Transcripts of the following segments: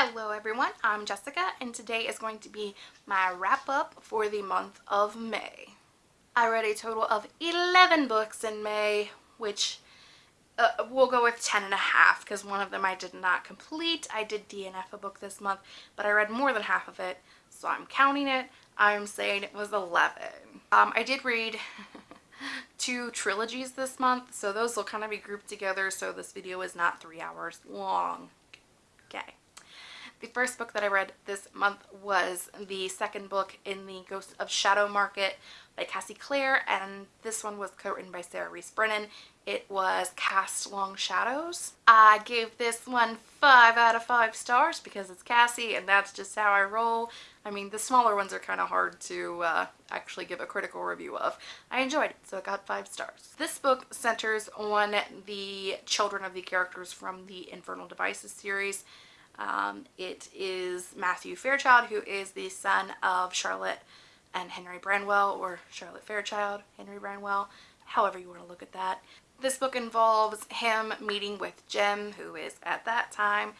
Hello everyone, I'm Jessica and today is going to be my wrap up for the month of May. I read a total of 11 books in May, which uh, we'll go with 10 and a half because one of them I did not complete. I did DNF a book this month, but I read more than half of it, so I'm counting it. I'm saying it was 11. Um, I did read two trilogies this month, so those will kind of be grouped together so this video is not three hours long. Okay. The first book that I read this month was the second book in the Ghost of Shadow Market by Cassie Clare and this one was co-written by Sarah Rees Brennan. It was Cast Long Shadows. I gave this one 5 out of 5 stars because it's Cassie and that's just how I roll. I mean the smaller ones are kind of hard to uh, actually give a critical review of. I enjoyed it so it got 5 stars. This book centers on the children of the characters from the Infernal Devices series. Um, it is Matthew Fairchild, who is the son of Charlotte and Henry Branwell, or Charlotte Fairchild, Henry Branwell, however you want to look at that. This book involves him meeting with Jem, who is at that time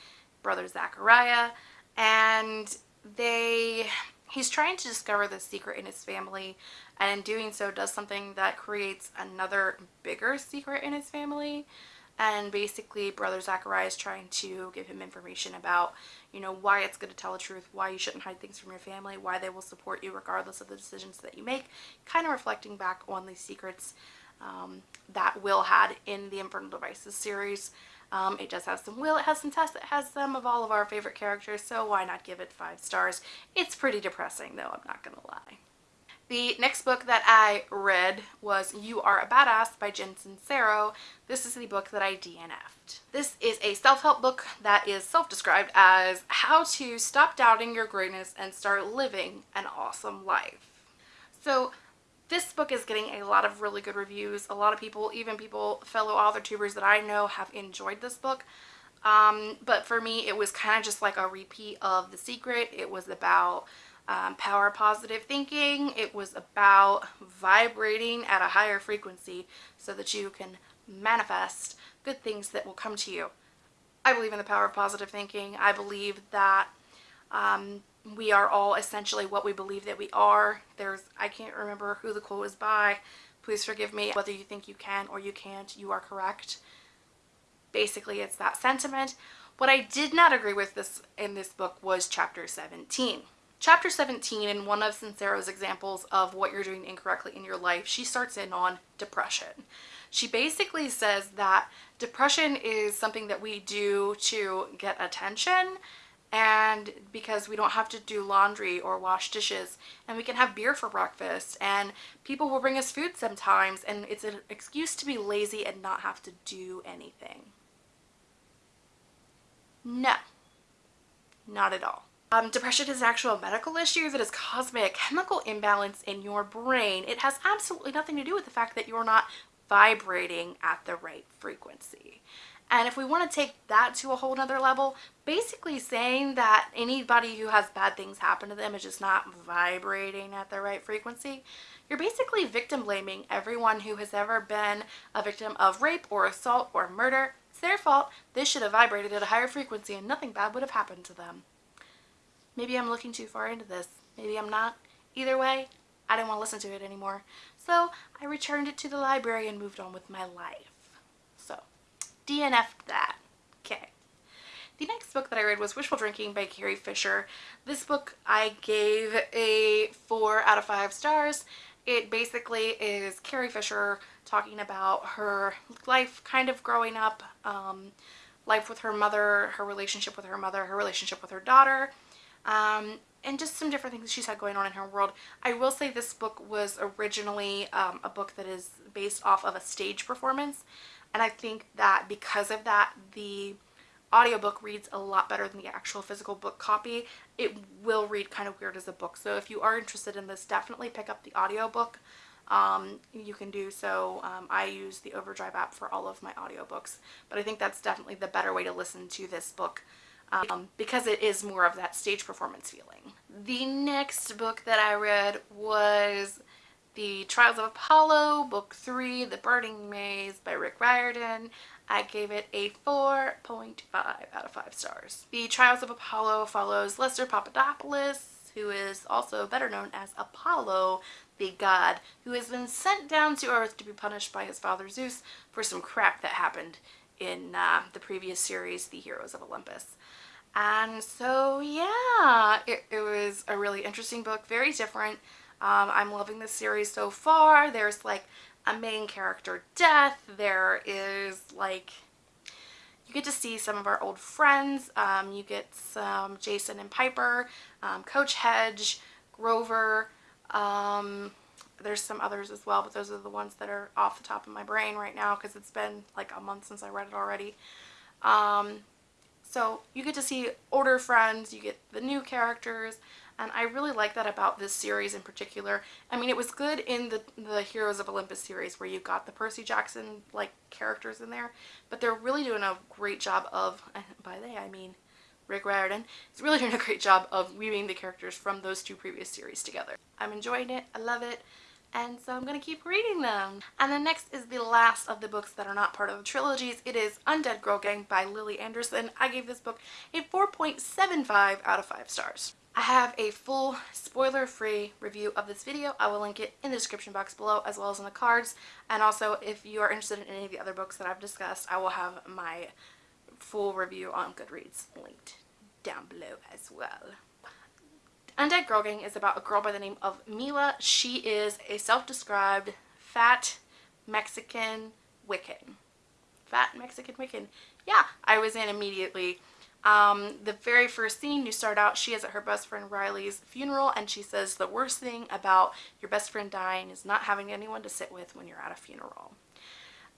brother Zachariah, and they he's trying to discover the secret in his family and in doing so does something that creates another bigger secret in his family and basically brother Zachariah is trying to give him information about you know why it's good to tell the truth why you shouldn't hide things from your family why they will support you regardless of the decisions that you make kind of reflecting back on the secrets um, that Will had in the Infernal Devices series um, it does have some Will, it has some Tess, it has some of all of our favorite characters, so why not give it five stars? It's pretty depressing though, I'm not gonna lie. The next book that I read was You Are a Badass by Jen Sincero. This is the book that I DNF'd. This is a self-help book that is self-described as how to stop doubting your greatness and start living an awesome life. So this book is getting a lot of really good reviews. A lot of people, even people, fellow author tubers that I know have enjoyed this book. Um, but for me, it was kind of just like a repeat of The Secret. It was about um, power positive thinking. It was about vibrating at a higher frequency so that you can manifest good things that will come to you. I believe in the power of positive thinking. I believe that um, we are all essentially what we believe that we are. There's, I can't remember who the quote was by. Please forgive me. Whether you think you can or you can't, you are correct. Basically, it's that sentiment. What I did not agree with this in this book was chapter 17. Chapter 17, in one of Sincero's examples of what you're doing incorrectly in your life, she starts in on depression. She basically says that depression is something that we do to get attention and because we don't have to do laundry or wash dishes and we can have beer for breakfast and people will bring us food sometimes and it's an excuse to be lazy and not have to do anything. No, not at all. Um, depression is an actual medical issue that is caused by a chemical imbalance in your brain. It has absolutely nothing to do with the fact that you're not vibrating at the right frequency. And if we want to take that to a whole nother level, basically saying that anybody who has bad things happen to them is just not vibrating at the right frequency, you're basically victim blaming everyone who has ever been a victim of rape or assault or murder. It's their fault. They should have vibrated at a higher frequency and nothing bad would have happened to them. Maybe I'm looking too far into this. Maybe I'm not. Either way, I didn't want to listen to it anymore. So I returned it to the library and moved on with my life. So DNF'd that. Okay. The next book that I read was Wishful Drinking by Carrie Fisher. This book I gave a 4 out of 5 stars. It basically is Carrie Fisher talking about her life kind of growing up, um, life with her mother, her relationship with her mother, her relationship with her daughter, um, and just some different things she's had going on in her world. I will say this book was originally um, a book that is based off of a stage performance and I think that because of that the audiobook reads a lot better than the actual physical book copy. It will read kind of weird as a book so if you are interested in this definitely pick up the audiobook. Um, you can do so. Um, I use the Overdrive app for all of my audiobooks but I think that's definitely the better way to listen to this book um, because it is more of that stage performance feeling. The next book that I read was The Trials of Apollo, Book 3, The Burning Maze by Rick Riordan. I gave it a 4.5 out of 5 stars. The Trials of Apollo follows Lester Papadopoulos, who is also better known as Apollo, the god, who has been sent down to Earth to be punished by his father Zeus for some crap that happened in uh, the previous series, The Heroes of Olympus. And so, yeah, it, it was a really interesting book, very different. Um, I'm loving this series so far. There's like a main character death. There is like, you get to see some of our old friends. Um, you get some Jason and Piper, um, Coach Hedge, Grover. There's some others as well, but those are the ones that are off the top of my brain right now because it's been like a month since I read it already. Um, so you get to see older friends, you get the new characters, and I really like that about this series in particular. I mean, it was good in the, the Heroes of Olympus series where you got the Percy Jackson like characters in there, but they're really doing a great job of, by they I mean Rick Riordan, is really doing a great job of weaving the characters from those two previous series together. I'm enjoying it, I love it, and so I'm going to keep reading them. And then next is the last of the books that are not part of the trilogies. It is Undead Girl Gang by Lily Anderson. I gave this book a 4.75 out of 5 stars. I have a full spoiler-free review of this video. I will link it in the description box below as well as in the cards. And also, if you are interested in any of the other books that I've discussed, I will have my full review on Goodreads linked down below as well. Undead Girl Gang is about a girl by the name of Mila. She is a self-described fat Mexican Wiccan. Fat Mexican Wiccan. Yeah, I was in immediately. Um, the very first scene, you start out, she is at her best friend Riley's funeral and she says the worst thing about your best friend dying is not having anyone to sit with when you're at a funeral.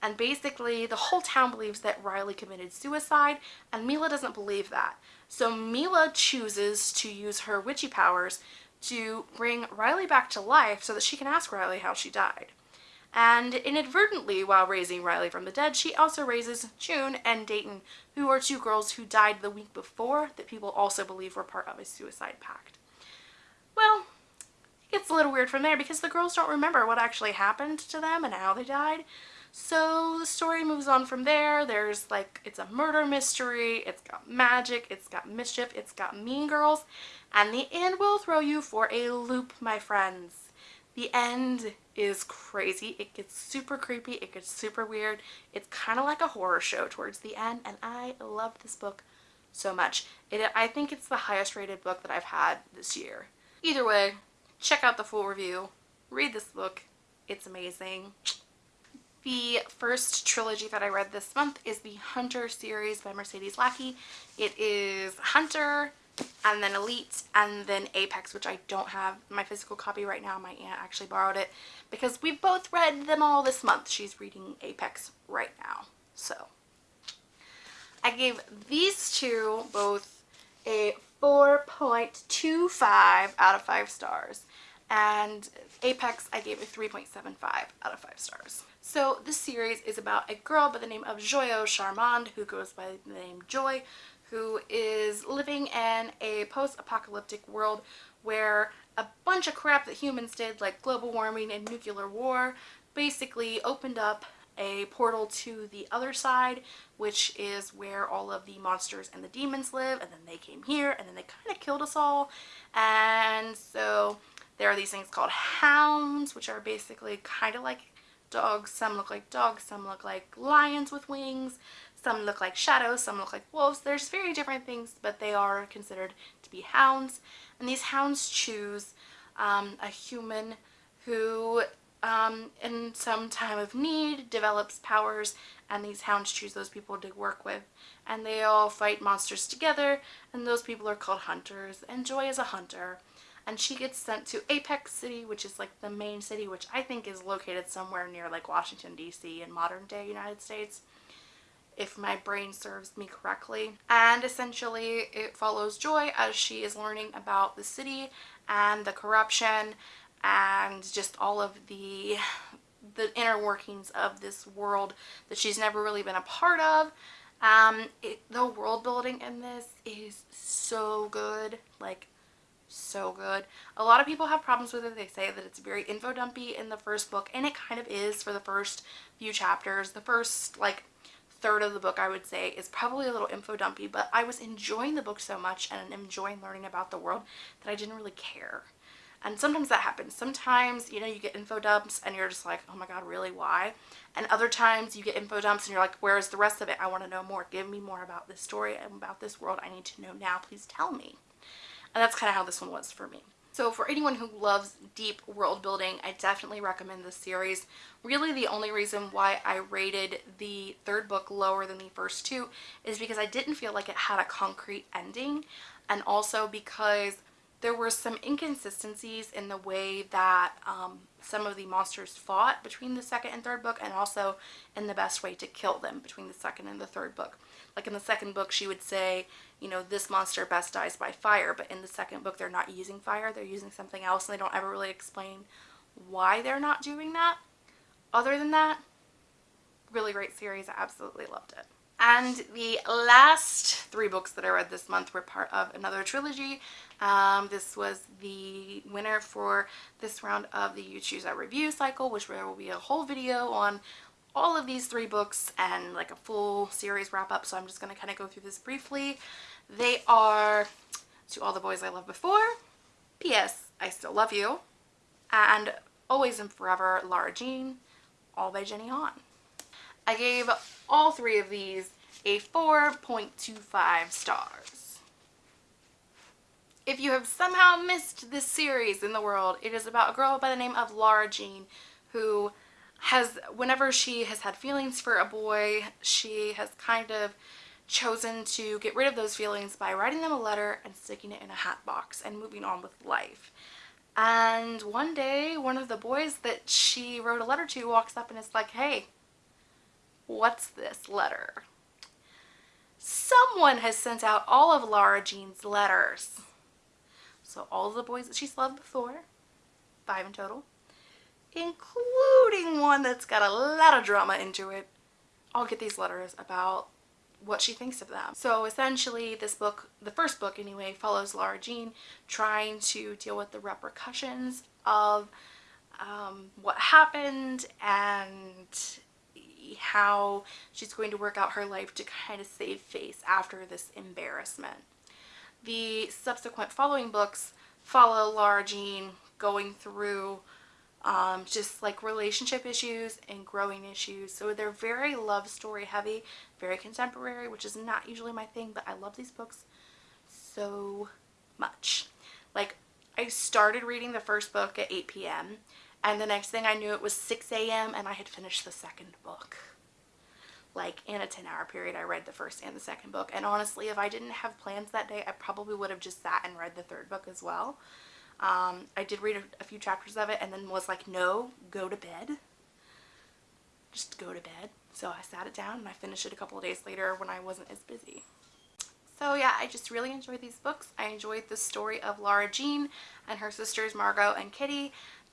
And basically, the whole town believes that Riley committed suicide, and Mila doesn't believe that. So Mila chooses to use her witchy powers to bring Riley back to life so that she can ask Riley how she died. And inadvertently, while raising Riley from the dead, she also raises June and Dayton, who are two girls who died the week before that people also believe were part of a suicide pact. Well, it gets a little weird from there because the girls don't remember what actually happened to them and how they died. So the story moves on from there. There's like, it's a murder mystery, it's got magic, it's got mischief, it's got mean girls, and the end will throw you for a loop, my friends. The end is crazy. It gets super creepy, it gets super weird. It's kind of like a horror show towards the end, and I love this book so much. It, I think it's the highest rated book that I've had this year. Either way, check out the full review. Read this book. It's amazing. The first trilogy that I read this month is the Hunter series by Mercedes Lackey. It is Hunter and then Elite and then Apex, which I don't have my physical copy right now. My aunt actually borrowed it because we've both read them all this month. She's reading Apex right now. So I gave these two both a 4.25 out of 5 stars and Apex I gave a 3.75 out of 5 stars. So this series is about a girl by the name of Joyeaux Charmand who goes by the name Joy who is living in a post-apocalyptic world where a bunch of crap that humans did like global warming and nuclear war basically opened up a portal to the other side which is where all of the monsters and the demons live and then they came here and then they kind of killed us all and so there are these things called hounds, which are basically kind of like dogs. Some look like dogs, some look like lions with wings, some look like shadows, some look like wolves. There's very different things, but they are considered to be hounds. And these hounds choose um, a human who um, in some time of need develops powers and these hounds choose those people to work with and they all fight monsters together and those people are called hunters and Joy is a hunter and she gets sent to Apex City, which is like the main city, which I think is located somewhere near like Washington, D.C. in modern day United States, if my brain serves me correctly. And essentially it follows Joy as she is learning about the city and the corruption and just all of the the inner workings of this world that she's never really been a part of. Um, it, the world building in this is so good. Like, so good. A lot of people have problems with it. They say that it's very info dumpy in the first book, and it kind of is for the first few chapters. The first, like, third of the book I would say is probably a little info dumpy, but I was enjoying the book so much and enjoying learning about the world that I didn't really care. And sometimes that happens. Sometimes, you know, you get info dumps and you're just like, oh my god, really, why? And other times you get info dumps and you're like, where's the rest of it? I want to know more. Give me more about this story and about this world. I need to know now. Please tell me. And that's kind of how this one was for me. So for anyone who loves deep world building, I definitely recommend this series. Really the only reason why I rated the third book lower than the first two is because I didn't feel like it had a concrete ending and also because there were some inconsistencies in the way that um, some of the monsters fought between the second and third book and also in the best way to kill them between the second and the third book. Like in the second book she would say, you know, this monster best dies by fire, but in the second book they're not using fire, they're using something else and they don't ever really explain why they're not doing that. Other than that, really great series. I absolutely loved it. And the last three books that I read this month were part of another trilogy. Um, this was the winner for this round of the You Choose a Review cycle, which there will be a whole video on all of these three books and like a full series wrap up. So I'm just going to kind of go through this briefly. They are To All the Boys I Loved Before, P.S. I Still Love You, and Always and Forever, Lara Jean, all by Jenny Han. I gave all three of these a 4.25 stars. If you have somehow missed this series in the world, it is about a girl by the name of Lara Jean who has, whenever she has had feelings for a boy, she has kind of chosen to get rid of those feelings by writing them a letter and sticking it in a hat box and moving on with life. And one day, one of the boys that she wrote a letter to walks up and is like, hey, what's this letter? Someone has sent out all of Lara Jean's letters. So all the boys that she's loved before, five in total, including one that's got a lot of drama into it, all get these letters about what she thinks of them. So essentially this book, the first book anyway, follows Lara Jean trying to deal with the repercussions of um, what happened and how she's going to work out her life to kind of save face after this embarrassment. The subsequent following books follow Lara Jean going through um, just like relationship issues and growing issues. So they're very love story heavy, very contemporary, which is not usually my thing, but I love these books so much. Like I started reading the first book at 8 p.m. and the next thing I knew it was 6 a.m. and I had finished the second book. Like in a 10 hour period I read the first and the second book and honestly if I didn't have plans that day I probably would have just sat and read the third book as well. Um, I did read a, a few chapters of it and then was like, no, go to bed. Just go to bed. So I sat it down and I finished it a couple of days later when I wasn't as busy. So yeah, I just really enjoyed these books. I enjoyed the story of Lara Jean and her sisters Margot and Kitty.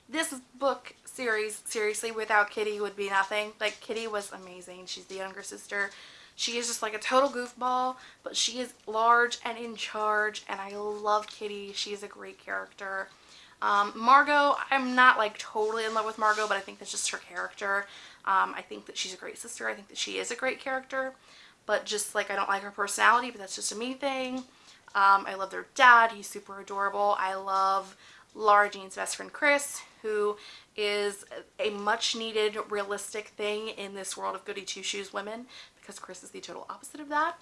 This book series, seriously, without Kitty would be nothing. Like, Kitty was amazing. She's the younger sister. She is just like a total goofball, but she is large and in charge, and I love Kitty. She is a great character. Um, Margot, I'm not like totally in love with Margot, but I think that's just her character. Um, I think that she's a great sister. I think that she is a great character, but just like I don't like her personality, but that's just a me thing. Um, I love their dad. He's super adorable. I love Lara Jean's best friend Chris, who is a much needed realistic thing in this world of goody two-shoes women because Chris is the total opposite of that.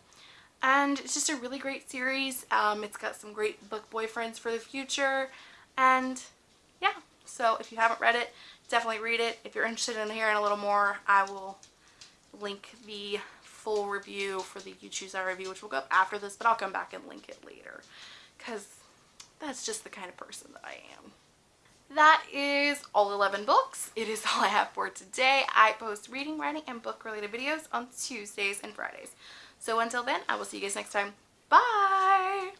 And it's just a really great series. Um, it's got some great book boyfriends for the future. And yeah, so if you haven't read it, definitely read it. If you're interested in hearing a little more, I will link the full review for the You Choose Our review, which will go up after this, but I'll come back and link it later. Because that's just the kind of person that I am that is all 11 books. It is all I have for today. I post reading, writing, and book related videos on Tuesdays and Fridays. So until then, I will see you guys next time. Bye!